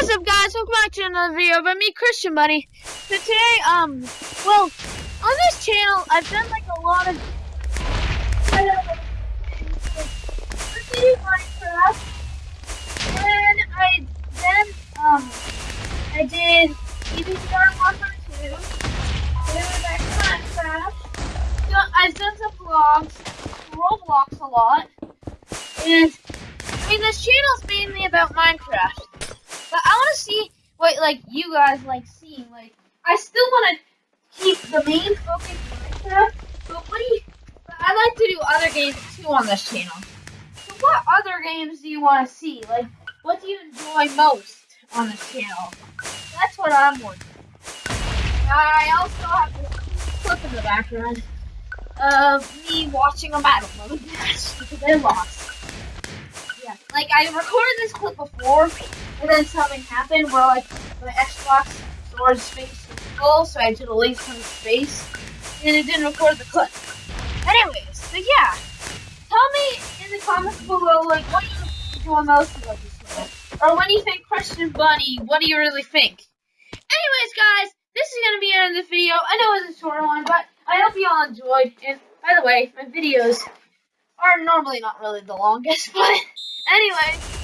What's up guys, welcome back to another video by me, Christian Bunny. So today, um, well, on this channel, I've done like a lot of Minecraft, and I then, um, I did PvZ Garden Warfare 2, then back to Minecraft, so I've done some vlogs, Roblox a lot, and, I mean, this channel's mainly about Minecraft. But I want to see what like you guys like seeing. Like I still want to keep the main focus Minecraft, but what do you? I like to do other games too on this channel. So what other games do you want to see? Like what do you enjoy most on this channel? That's what I'm wondering. I also have this clip in the background of me watching a battle mode match because I lost. Yeah, like I recorded this clip before and then something happened where like my Xbox storage space was full, so I had to delete some space, and it didn't record the clip. Anyways, so yeah, tell me in the comments below like what you enjoy most about this or what do you think Christian Bunny? What do you really think? Anyways, guys, this is gonna be the end of the video. I know it was a short one, but I hope you all enjoyed. And by the way, my videos are normally not really the longest, but guys.